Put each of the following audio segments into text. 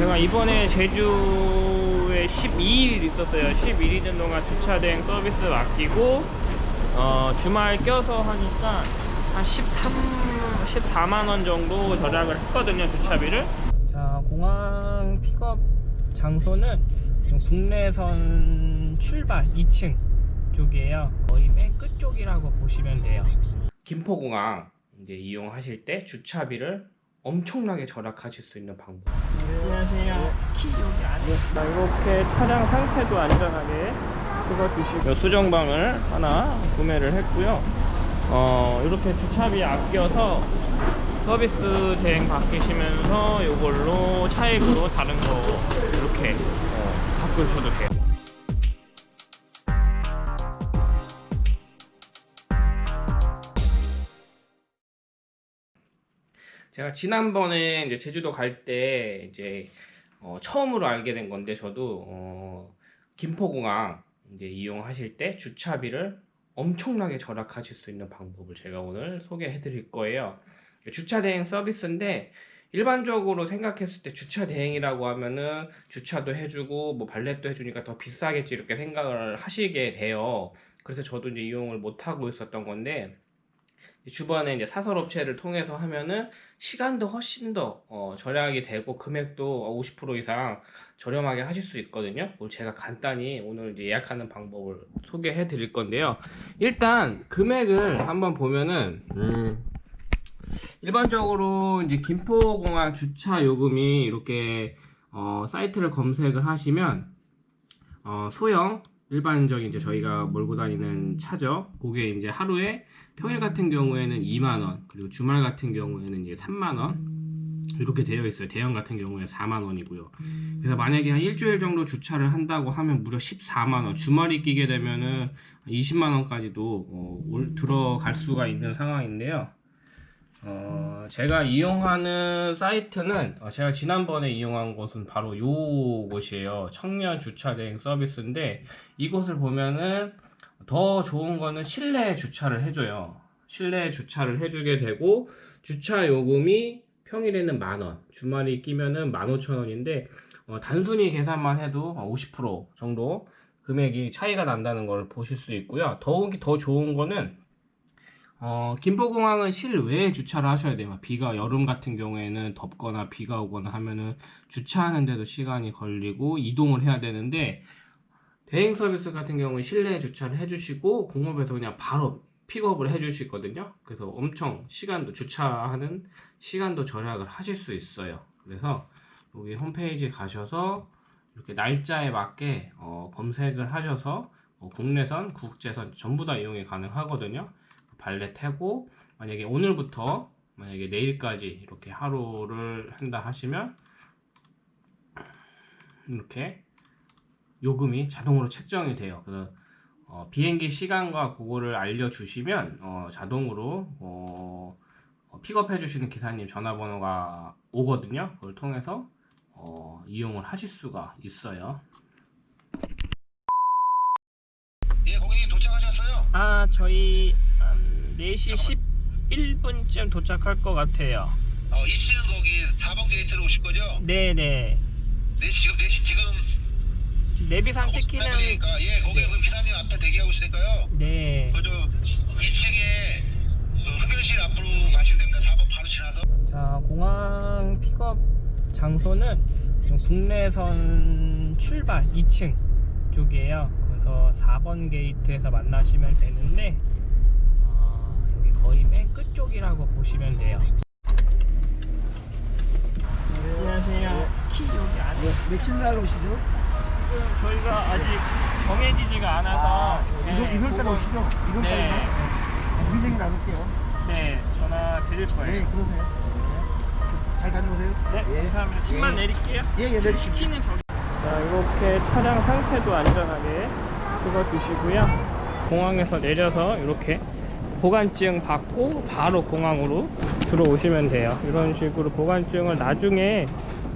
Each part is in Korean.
제가 이번에 제주에 12일 있었어요. 12일 동안 주차 대행 서비스 맡기고 어, 주말 껴서 하니까 한 13, 14만원 정도 절약을 했거든요 주차비를. 자 공항 픽업 장소는 국내선 출발 2층 쪽이에요. 거의 맨 끝쪽이라고 보시면 돼요. 김포공항 이제 이용하실 때 주차비를 엄청나게 절약하실 수 있는 방법. 안녕하세요. 키 여기 안에. 자 이렇게 차량 상태도 안전하게 찍어주시고. 수정방을 하나 구매를 했고요. 어 이렇게 주차비 아껴서 서비스 대행 바뀌시면서 이걸로 차액으로 다른 거 이렇게 어, 바꾸셔도 돼요 제가 지난번에 이제 제주도 갈 때 이제 어, 처음으로 알게 된 건데 저도 어, 김포공항 이제 이용하실 때 주차비를 엄청나게 절약하실 수 있는 방법을 제가 오늘 소개해 드릴 거예요. 주차 대행 서비스인데 일반적으로 생각했을 때 주차 대행이라고 하면은 주차도 해주고 뭐 발렛도 해주니까 더 비싸겠지 이렇게 생각을 하시게 돼요. 그래서 저도 이제 이용을 못 하고 있었던 건데 주변에 이제 사설 업체를 통해서 하면은 시간도 훨씬 더 어, 절약이 되고 금액도 50% 이상 저렴하게 하실 수 있거든요. 그걸 제가 간단히 오늘 예약하는 방법을 소개해 드릴 건데요. 일단 금액을 한번 보면은 음, 일반적으로 이제 김포공항 주차 요금이 이렇게 어, 사이트를 검색을 하시면 어, 소형 일반적인 이제 저희가 몰고 다니는 차죠. 그게 이제 하루에 평일 같은 경우에는 2만 원, 그리고 주말 같은 경우에는 이제 3만 원, 이렇게 되어 있어요. 대형 같은 경우에 4만 원이고요. 그래서 만약에 한 일주일 정도 주차를 한다고 하면 무려 14만 원, 주말이 끼게 되면은 20만 원까지도 어, 올, 들어갈 수가 있는 상황인데요. 어, 제가 이용하는 사이트는 어, 제가 지난번에 이용한 곳은 바로 요 곳이에요. 청년 주차 대행 서비스인데 이곳을 보면은 더 좋은 거는 실내 주차를 해줘요. 실내 주차를 해주게 되고 주차 요금이 평일에는 만원, 주말이 끼면은 만오천원인데 어, 단순히 계산만 해도 50% 정도 금액이 차이가 난다는 걸 보실 수 있고요. 더욱이 더 좋은 거는 어, 김포공항은 실외에 주차를 하셔야 돼요. 비가 여름 같은 경우에는 덥거나 비가 오거나 하면은 주차하는데도 시간이 걸리고 이동을 해야 되는데 대행 서비스 같은 경우는 실내에 주차를 해주시고 공업에서 그냥 바로 픽업을 해주시거든요. 그래서 엄청 시간도 주차하는 시간도 절약을 하실 수 있어요. 그래서 여기 홈페이지 가셔서 이렇게 날짜에 맞게 어, 검색을 하셔서 어, 국내선, 국제선 전부 다 이용이 가능하거든요. 발레 태고 만약에 오늘부터 만약에 내일까지 이렇게 하루를 한다 하시면 이렇게 요금이 자동으로 책정이 돼요. 그래서 어, 비행기 시간과 그거를 알려주시면 어, 자동으로 어, 픽업해 주시는 기사님 전화번호가 오거든요. 그걸 통해서 어, 이용을 하실 수가 있어요. 예, 고객님 도착하셨어요? 아 저희 한 4시 11분쯤 도착할 것 같아요 어, 2층 거기 4번 게이트로 오실 거죠? 네네 4시 지금 4시 지금 내비상 찍히는 그러니까 예, 거기 그 기사님 앞에 대기하고 있으니까요. 네 그저 2층에 그 흡연실 앞으로 가시면 됩니다. 4번 바로 지나서. 자, 공항 픽업 장소는 국내선 출발 2층 쪽이에요. 그래서 4번 게이트에서 만나시면 되는데 거의 맨 끝쪽이라고 보시면 돼요. 안녕하세요. 키 여기 안에 며칠 날 오시죠? 지금 저희가 아직 정해지지가 않아서 네, 이걸 따라 그거- 오시죠? 이걸 네, 우리 이 나눌게요 네, 전화 드릴 네 거예요. 그러세요 네. 잘 다녀오세요 네, 예. 감사합니다. 침만 예. 내릴게요. 예예 내리십시오 키는 저기. 자, 이렇게 차량 상태도 안전하게 찍어주시고요. 공항에서 내려서 이렇게 보관증 받고 바로 공항으로 들어오시면 돼요. 이런 식으로 보관증을 나중에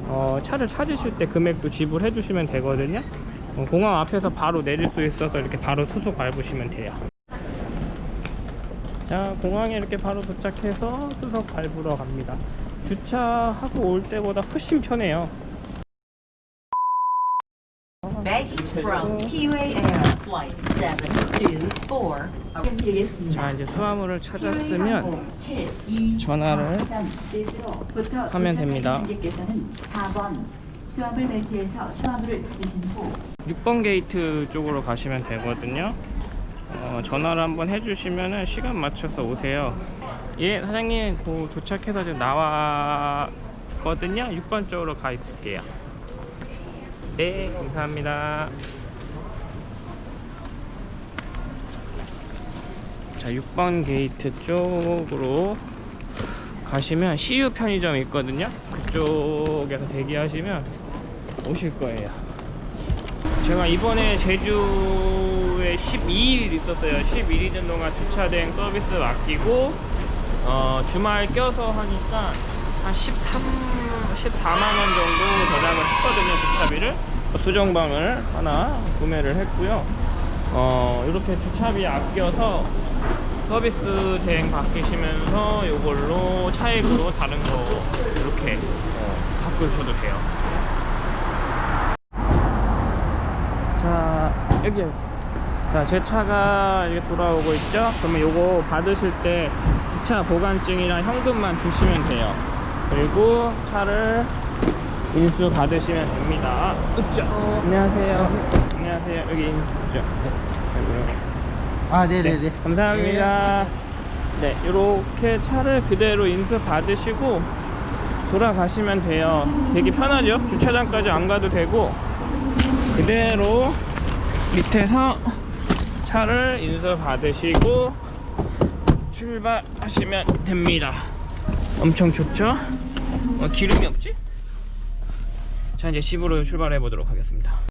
어, 차를 찾으실 때 금액도 지불해 주시면 되거든요. 어, 공항 앞에서 바로 내릴 수 있어서 이렇게 바로 수속 밟으시면 돼요. 자, 공항에 이렇게 바로 도착해서 수석 밟으러 갑니다. 주차하고 올 때보다 훨씬 편해요. Baggage from Kiwi Air Flight 724 자 이제 수화물을 찾았으면 전화를 하면 됩니다. 승객께서는 4번 수화물 벨트에서 수화물을 찾으신 후 6번 게이트 쪽으로 가시면 되거든요. 어, 전화를 한번 해주시면 시간 맞춰서 오세요. 예, 사장님, 그 도착해서 지금 나왔거든요. 6번 쪽으로 가 있을게요. 네, 감사합니다. 자, 6번 게이트 쪽으로 가시면 CU 편의점 있거든요. 그쪽에서 대기하시면 오실 거예요. 제가 이번에 제주에 12일 있었어요. 11일 동안 주차 대행 서비스 맡기고 어, 주말 껴서 하니까 한 13, 14만 원 정도 저장을 했거든요. 주차비를 수정방을 하나 구매를 했고요. 어, 이렇게 주차비 아껴서 서비스 대행 바뀌시면서 이걸로 차액으로 다른 거 이렇게 어, 바꾸셔도 돼요. 자 여기 여기 자제 차가 이렇게 돌아오고 있죠 그러면 요거 받으실 때 주차 보관증이랑 현금만 주시면 돼요 그리고 차를 인수 받으시면 됩니다. 으쌰 안녕하세요. 안녕하세요. 여기 인수죠. 여기요. 아, 네네네. 네, 감사합니다. 네. 이렇게 차를 그대로 인수 받으시고 돌아가시면 돼요. 되게 편하죠? 주차장까지 안 가도 되고 그대로 밑에서 차를 인수 받으시고 출발하시면 됩니다 엄청 좋죠 어, 기름이 없지? 자 이제 집으로 출발해 보도록 하겠습니다